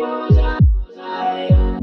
Rosa, Rosa,